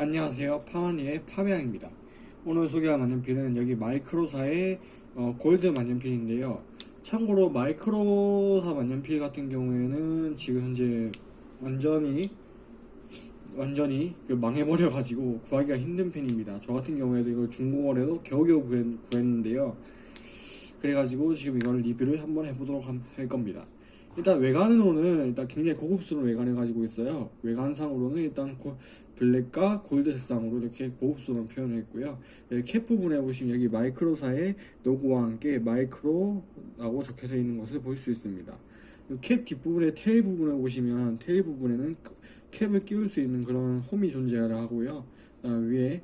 안녕하세요. 파마니의 파비앙입니다. 오늘 소개할 만년필은 여기 마이크로사의 어, 골드 만년필인데요. 참고로 마이크로사 만년필 같은 경우에는 지금 현재 완전히 완전히 그 망해버려 가지고 구하기가 힘든 펜입니다. 저 같은 경우에도 이걸 중고거래도 겨우겨우 구했, 구했는데요. 그래가지고 지금 이걸 리뷰를 한번 해보도록 함- 할 겁니다. 일단 외관으로는 일단 굉장히 고급스러운 외관을 가지고 있어요. 외관상으로는 일단 고- 블랙과 골드 색상으로 이렇게 고급스러운 표현을 했고요. 여기 캡 부분에 보시면 여기 마이크로사의 로고와 함께 마이크로라고 적혀져 있는 것을 볼 수 있습니다. 이 캡 뒷부분의 tail 부분에 보시면 tail 부분에는 그 캡을 끼울 수 있는 그런 홈이 존재를 하고요. 그다음 위에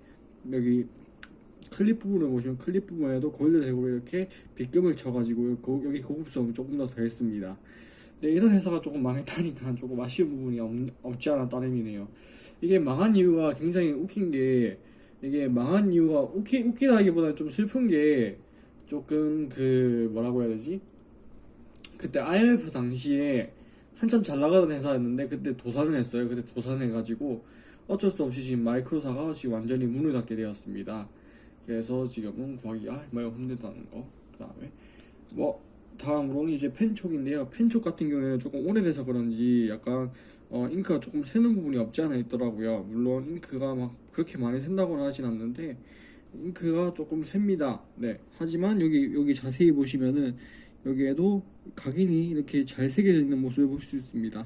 여기 클립 부분을 보시면 클립 부분에도 골드색으로 이렇게 빗금을 쳐가지고 고- 여기 고급성을 조금 더 더했습니다. 근데 이런 회사가 조금 망했다니까 조금 아쉬운 부분이 없, 없지 않아 따름이네요. 이게 망한 이유가 굉장히 웃긴 게 이게 망한 이유가 웃기, 웃기다기보다는 좀 슬픈 게 조금 그 뭐라고 해야 되지? 그때 IMF 당시에 한참 잘 나가던 회사였는데 그때 도산을 했어요. 그때 도산해가지고 어쩔 수 없이 지금 마이크로사가 지금 완전히 문을 닫게 되었습니다. 그래서 지금은 구하기가 힘들다는 거. 그 다음에 뭐 다음으로는 이제 펜촉인데요. 펜촉 같은 경우에는 조금 오래돼서 그런지 약간 어, 잉크가 조금 새는 부분이 없지 않아 있더라고요. 물론 잉크가 막 그렇게 많이 샌다고는 하진 않는데 잉크가 조금 셉니다. 네. 하지만 여기 여기 자세히 보시면은 여기에도 각인이 이렇게 잘 새겨져 있는 모습을 볼 수 있습니다.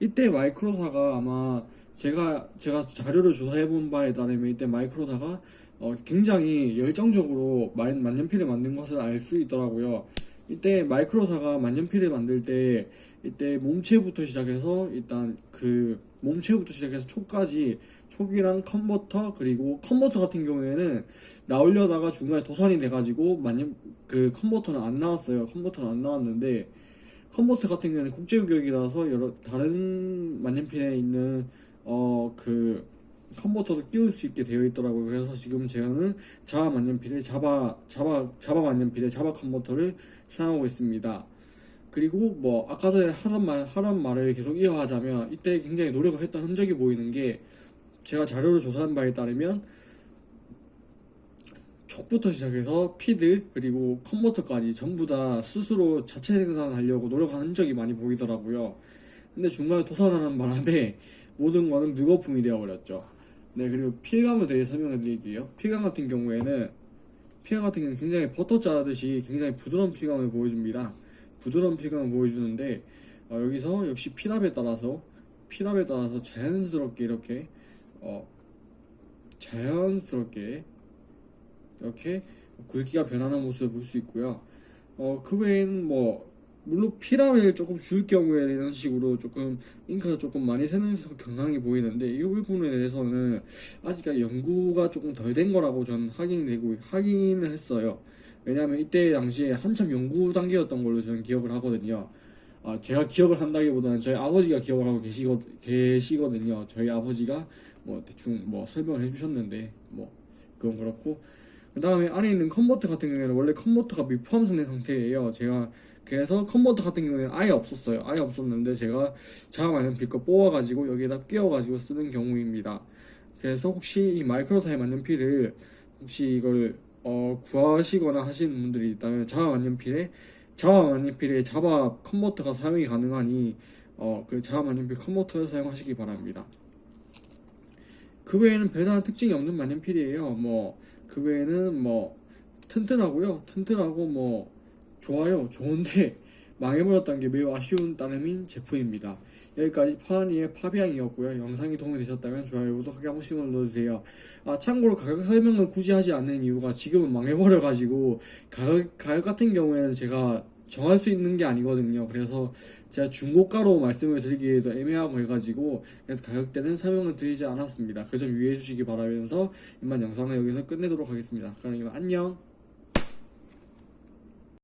이때 마이크로사가 아마 제가 제가 자료를 조사해 본 바에 따르면 이때 마이크로사가 어, 굉장히 열정적으로 만- 만년필을 만든 것을 알 수 있더라고요. 이때 마이크로사가 만년필을 만들 때 이때 몸체부터 시작해서 일단 그 몸체부터 시작해서 촉까지 촉이랑 컨버터 그리고 컨버터 같은 경우에는 나오려다가 중간에 도산이 돼가지고 만년 그 컨버터는 안 나왔어요. 컨버터는 안 나왔는데 컨버터 같은 경우에는 국제규격이라서 여러 다른 만년필에 있는 어그 컨버터도 끼울 수 있게 되어 있더라고요. 그래서 지금 제가는 자바 만년필에 자바 자바 자바 만년필에 자바 컨버터를 사용하고 있습니다. 그리고 뭐 아까 전에 하던 말 하던 말을 계속 이어가자면 이때 굉장히 노력을 했던 흔적이 보이는 게 제가 자료를 조사한 바에 따르면 촉부터 시작해서 feed 그리고 컨버터까지 전부 다 스스로 자체 생산하려고 노력한 흔적이 많이 보이더라고요. 근데 중간에 도산하는 바람에 모든 거는 무거품이 되어버렸죠. 네 그리고 필감에 대해 설명해 드릴게요. 필감 같은 경우에는 필감 같은 경우는 굉장히 버터 자르듯이 굉장히 부드러운 필감을 보여줍니다. 부드러운 필감을 보여주는데 어, 여기서 역시 피납에 따라서 피납에 따라서 자연스럽게 이렇게 어, 자연스럽게 이렇게 굵기가 변하는 모습을 볼 수 있고요. 어, 그 외에는 뭐 물론 피랍을 조금 줄 경우에 이런 식으로 조금 잉크가 조금 많이 새는 경향이 보이는데 이 부분에 대해서는 아직까지 연구가 조금 덜 된 거라고 저는 확인이 되고 확인을 했어요. 왜냐하면 이때 당시에 한참 연구 단계였던 걸로 저는 기억을 하거든요. 아, 제가 기억을 한다기보다는 저희 아버지가 기억을 하고 계시거, 계시거든요. 저희 아버지가 뭐 대충 뭐 설명을 해주셨는데 뭐 그건 그렇고 그 다음에 안에 있는 컨버터 같은 경우에는 원래 컨버터가 미포함된 상태예요. 제가 그래서 컨버터 같은 경우에는 아예 없었어요. 아예 없었는데 제가 자바 만년필 거 뽑아가지고 여기에다 끼워가지고 쓰는 경우입니다. 그래서 혹시 이 마이크로사의 만년필을 혹시 이걸 어, 구하시거나 하시는 분들이 있다면 자바 만년필에 자바 만년필에 자바 컨버터가 사용이 가능하니 어, 그 자바 만년필 컨버터를 사용하시기 바랍니다. 그 외에는 별다른 특징이 없는 만년필이에요. 뭐 그 외에는 뭐 튼튼하고요. 튼튼하고 뭐 좋아요. 좋은데 망해버렸다는 게 매우 아쉬운 따름인 제품입니다. 여기까지 파니의 파비앙이었고요. 영상이 도움이 되셨다면 좋아요, 구독하기 한 번씩 눌러주세요. 아 참고로 가격 설명을 굳이 하지 않는 이유가 지금은 망해버려가지고 가격, 가격 같은 경우에는 제가 정할 수 있는 게 아니거든요. 그래서 제가 중고가로 말씀을 드리기에도 애매하고 해가지고 그래서 가격대는 설명을 드리지 않았습니다. 그 점 유의해 주시기 바라면서 이만 영상을 여기서 끝내도록 하겠습니다. 그럼 이만 안녕.